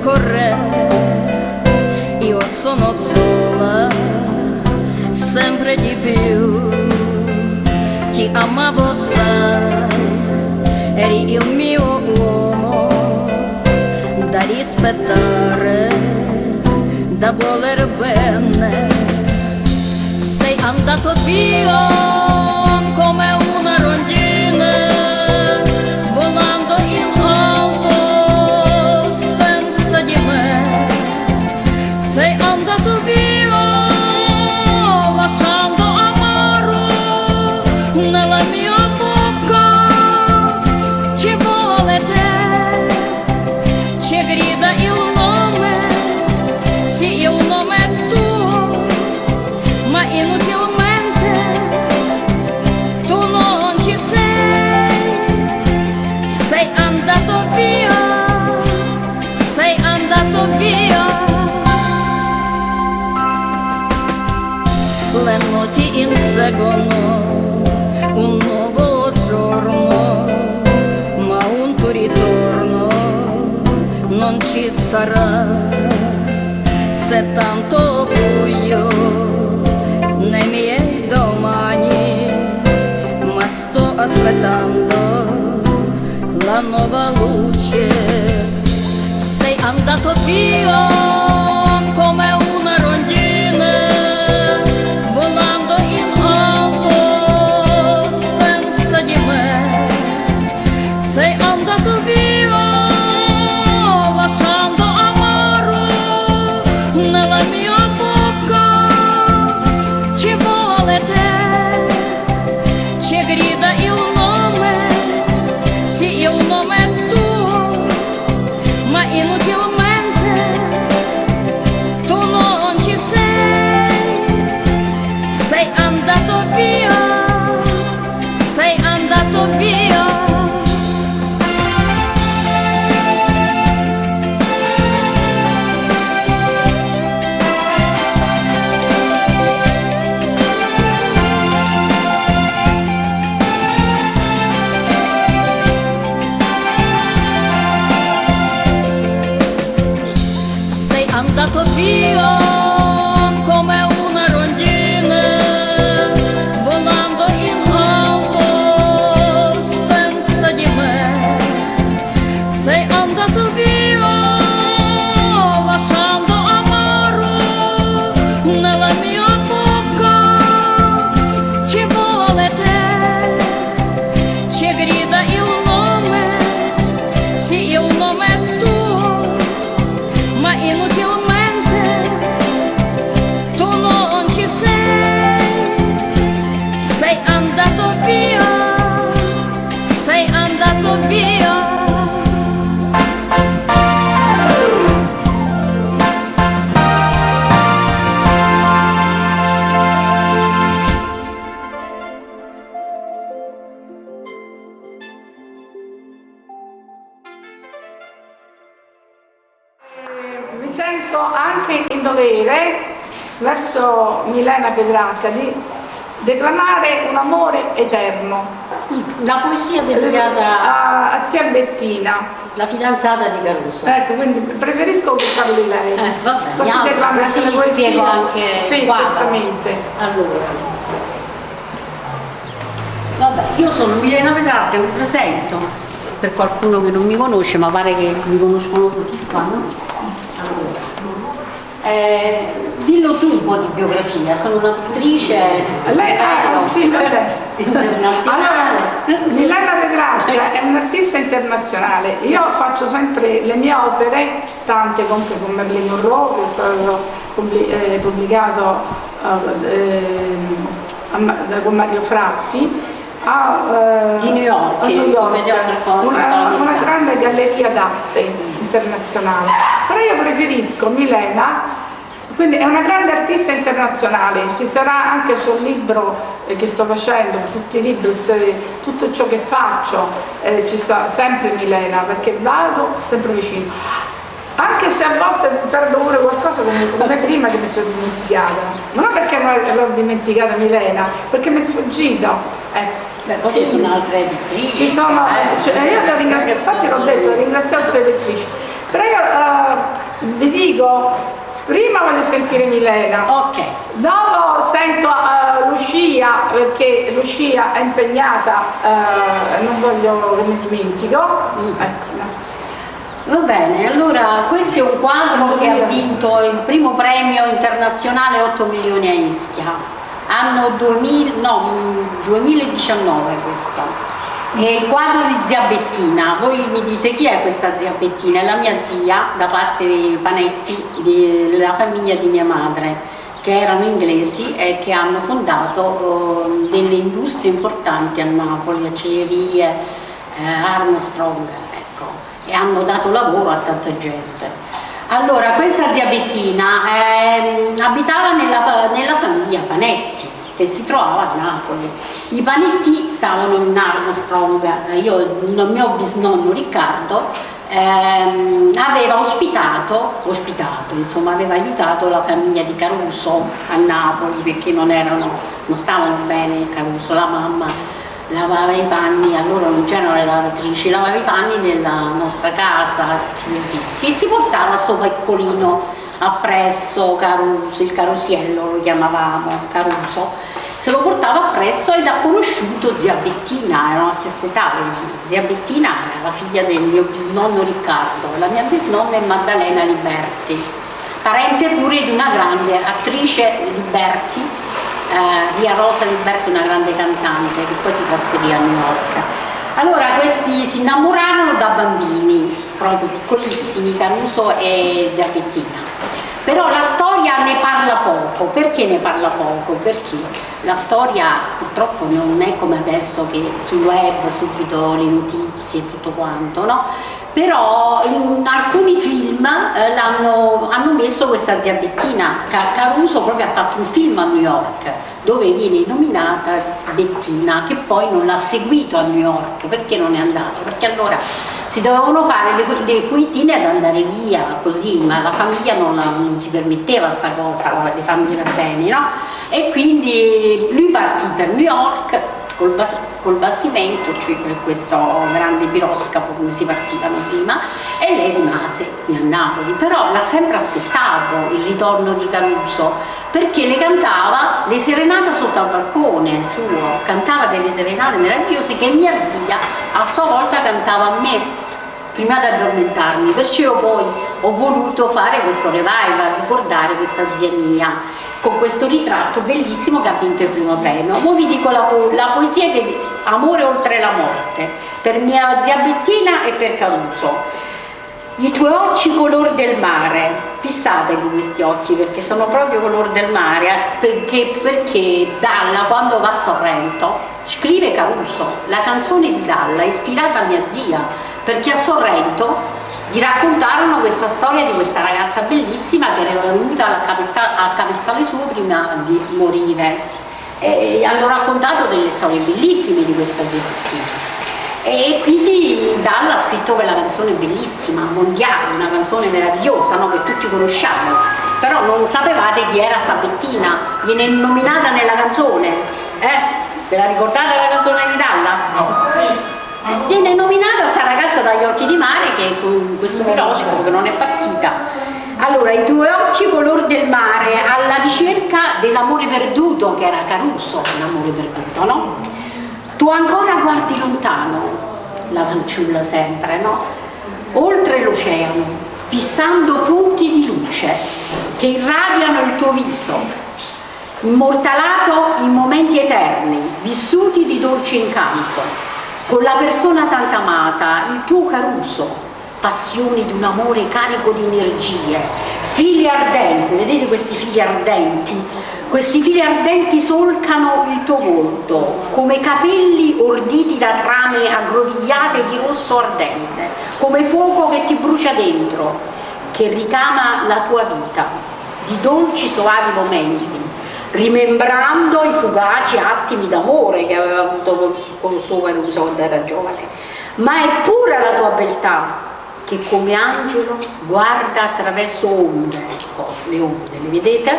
tempo corre, io sono sola, sempre di più. Ti amavo, sai, eri il mio uomo da rispettare, da voler bene. Sei andato via inseguono un nuovo giorno, ma un tuo ritorno non ci sarà. Se tanto buio nei miei domani ma sto aspettando la nuova luce. Sei andato via Sei andato via lasciando in dovere verso Milena Pedracca di declamare un amore eterno La poesia dedicata a, a zia Bettina. alla fidanzata di Caruso. Ecco, quindi preferisco che parli lei. Eh, va bene, Così alzo, declami così anche poesie. spiego anche Sì, quadro. certamente. Allora, vabbè, io sono Milena Petrarca, mi presento per qualcuno che non mi conosce, ma pare che mi conoscono tutti qua, no? Eh, dillo tu un po' di biografia, sono una pittrice Lei ah, sì, vabbè. internazionale. Allora, Milena Petrarca è un'artista internazionale. Io faccio sempre le mie opere, tante anche con Merlin Monroe, che è stato eh, pubblicato eh, ehm, con Mario Fratti. A, eh, Di New York, a New York, una, una grande galleria d'arte internazionale. Però io preferisco Milena quindi è una grande artista internazionale, ci sarà anche sul libro eh, che sto facendo, tutti i libri, tutto ciò che faccio, eh, ci sta sempre Milena, perché vado sempre vicino. Anche se a volte perdo pure qualcosa come, come prima che mi sono dimenticata, ma non perché l'ho dimenticata Milena, perché mi è sfuggito. Ecco. Beh, poi ci sono altre pittrici. Ci sono, eh, cioè, io devo ringraziare, infatti l'ho detto, ringraziato le lettrici. Però io uh, vi dico, prima voglio sentire Milena. Ok. Dopo sento uh, Lucia, perché Lucia è impegnata, uh, non voglio che mi dimentico. Mm. Ecco, no. Va bene, allora questo è un quadro che ha vinto il primo premio internazionale 8 milioni a Ischia, anno 2000, no, 2019 questo. È il quadro di zia Bettina, voi mi dite chi è questa zia Bettina? È la mia zia da parte dei Panetti, della famiglia di mia madre che erano inglesi e che hanno fondato uh, delle industrie importanti a Napoli, acciaierie, eh, Armstrong, e hanno dato lavoro a tanta gente. Allora, questa zia Bettina eh, abitava nella, nella, famiglia Panetti, che si trovava a Napoli. I Panetti stavano in Armstrong, io, il mio bisnonno Riccardo ehm, aveva ospitato, ospitato, insomma aveva aiutato la famiglia di Caruso a Napoli perché non, erano, non stavano bene Caruso, la mamma lavava i panni, allora non c'erano le lavatrici, lavava i panni nella nostra casa, e si portava sto piccolino appresso, Caruso, il carusiello lo chiamavamo, Caruso, se lo portava appresso ed ha conosciuto zia Bettina, erano la stessa età, zia Bettina era la figlia del mio bisnonno Riccardo, la mia bisnonna è Maddalena Liberti, parente pure di una grande attrice Liberti, eh, Ria Rosa Liberti, una grande cantante che poi si trasferì a New York. Allora questi si innamorarono da bambini, proprio piccolissimi, Caruso e Zappettina. Però la storia ne parla poco, perché ne parla poco? Perché la storia purtroppo non è come adesso che sul web subito le notizie e tutto quanto, no? però alcuni film eh, hanno messo questa zia Bettina, Caruso proprio ha fatto un film a New York dove viene nominata Bettina che poi non l'ha seguito a New York, perché non è andato? Perché allora si dovevano fare le, le fuitine ad andare via così, ma la famiglia non, la, non si permetteva sta cosa, le famiglie per bene, no? E quindi lui partì per New York col, bas col bastimento, cioè questo grande piroscafo come si partivano prima, e lei rimase a Napoli, però l'ha sempre aspettato il ritorno di Caruso, perché le cantava le serenate sotto al balcone suo, cantava delle serenate meravigliose che mia zia a sua volta cantava a me prima di addormentarmi, perciò poi ho voluto fare questo revival, ricordare questa zia mia con questo ritratto bellissimo che ha vinto il primo premio. Ora vi dico la, po la poesia che Amore oltre la morte, per mia zia Bettina e per Caruso. I tuoi occhi color del mare, fissatevi questi occhi perché sono proprio color del mare, eh, perché, perché Dalla quando va a Sorrento scrive Caruso, la canzone di Dalla ispirata a mia zia, perché a Sorrento gli raccontarono questa storia di questa ragazza bellissima che era venuta a capezzale suo prima di morire e hanno raccontato delle storie bellissime di questa zepettina e quindi Dalla ha scritto quella canzone bellissima, mondiale, una canzone meravigliosa no? che tutti conosciamo però non sapevate chi era sta Bettina viene nominata nella canzone eh? ve la ricordate la canzone di Dalla? no viene nominata sta ragazza dagli occhi di mare che è con questo piroscafo che non è partita allora i tuoi occhi color del mare alla ricerca dell'amore perduto che era Caruso l'amore perduto no? tu ancora guardi lontano la fanciulla sempre no? oltre l'oceano fissando punti di luce che irradiano il tuo viso immortalato in momenti eterni vissuti di dolce incanto con la persona tanto amata, il tuo Caruso, passioni di un amore carico di energie, figli ardenti, vedete questi figli ardenti? Questi fili ardenti solcano il tuo volto, come capelli orditi da trame aggrovigliate di rosso ardente, come fuoco che ti brucia dentro, che ricama la tua vita, di dolci soavi momenti, rimembrando i fugaci attimi d'amore che aveva avuto con suo Caruso quando era giovane, ma è pura la tua beltà che come angelo guarda attraverso onde, ecco, le onde, le vedete?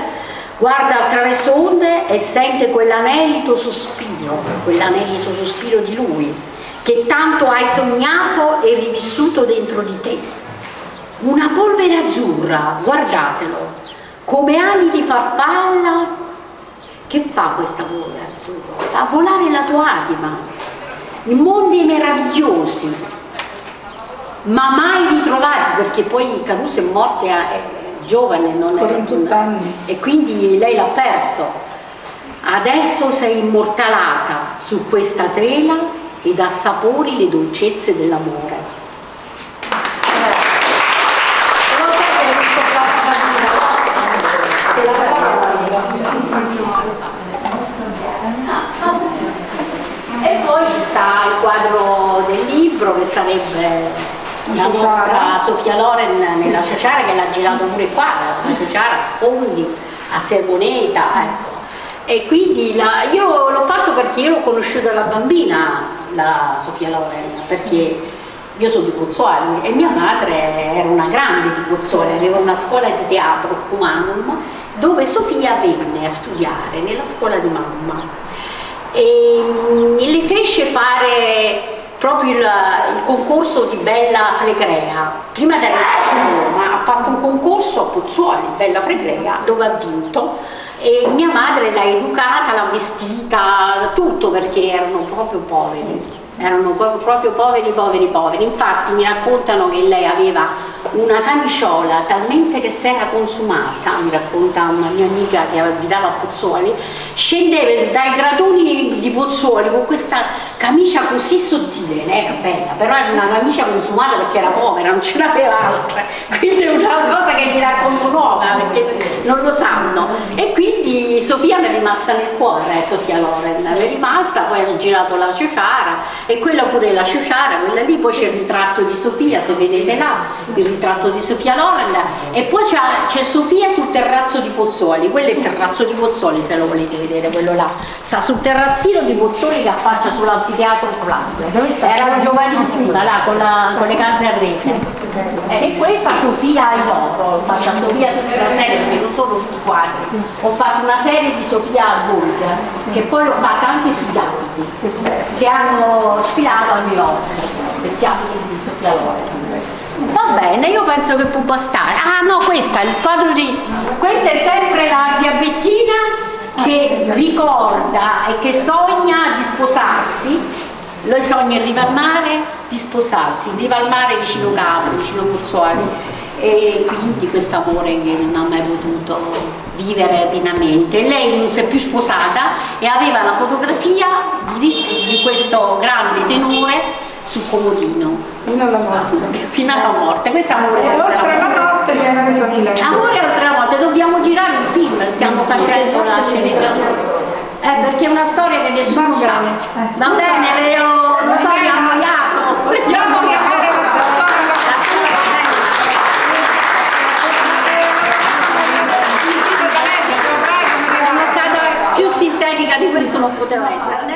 Guarda attraverso onde e sente quell'anelito sospiro, quell'anelito sospiro di lui, che tanto hai sognato e rivissuto dentro di te. una polvere azzurra, guardatelo, come ali di farfalla. Che fa questa polvere azzurra? Fa volare la tua anima in mondi meravigliosi, ma mai ritrovati, perché poi Caruso è morta è giovane, non è 48 anni. e quindi lei l'ha perso. Adesso sei immortalata su questa tela ed assapori le dolcezze dell'amore. Lo sai che hai visto questa Te la sai? E poi ci sta il quadro del libro che sarebbe la nostra Sofia Loren nella Ciociara che l'ha girato pure qua, la Ciociara a Fondi, a Sermoneta, ecco. E quindi la, io l'ho fatto perché io l'ho conosciuta da bambina, la Sofia Loren, perché io sono di Pozzuoli e mia madre era una grande di Pozzuoli, aveva una scuola di teatro, Humanum, dove Sofia venne a studiare nella scuola di mamma. E mm, le fece fare proprio il, il concorso di Bella Flegrea. Prima di arrivare a Roma ha fatto un concorso a Pozzuoli, Bella Flegrea, dove ha vinto e mia madre l'ha educata, l'ha vestita, tutto perché erano proprio poveri erano proprio poveri, poveri, poveri. Infatti mi raccontano che lei aveva una camiciola talmente che si era consumata, mi racconta una mia amica che abitava a Pozzuoli, scendeva dai gradoni di Pozzuoli con questa camicia così sottile, era bella, però era una camicia consumata perché era povera, non ce n'aveva altre, quindi è una cosa che mi racconto nuova perché non lo sanno. E quindi Sofia mi è rimasta nel cuore, Sofia Loren, è rimasta, poi ha girato la Ciociara e quella pure la Ciociara, quella lì, poi c'è il ritratto di Sofia, se vedete là, il ritratto di Sofia Loren e poi c'è Sofia sul terrazzo di Pozzuoli, quello è il terrazzo di Pozzuoli se lo volete vedere, quello là, sta sul terrazzino di Pozzuoli che affaccia sull'anfiteatro Flavio, era giovanissima là con, la, con le calze arrese. E questa Sofia Ivoto, ho fatto Sofia tutta la serie perché non sono tutti ho fatto una serie di Sofia Volga che poi l'ho fatta anche sugli abiti che hanno sfilato a New York, questi abiti di Sofia Loren. Va bene, io penso che può bastare. Ah no, questa, il quadro di... Questa è sempre la zia Bettina che ricorda e che sogna di sposarsi. Lei sogna in riva al mare di sposarsi, in riva al mare vicino Capri, vicino Pozzuoli e quindi questo amore che non ha mai potuto vivere pienamente. Lei non si è più sposata e aveva la fotografia di, di questo grande tenore sul comodino. Fino alla morte. Fino alla morte. Questo amore e oltre alla morte. Amore oltre la morte, dobbiamo girare un film, stiamo facendo la sceneggiatura. Eh, perché è una storia che nessuno sa. Va bene, vero? Non so, Sintetica di questo poteva essere.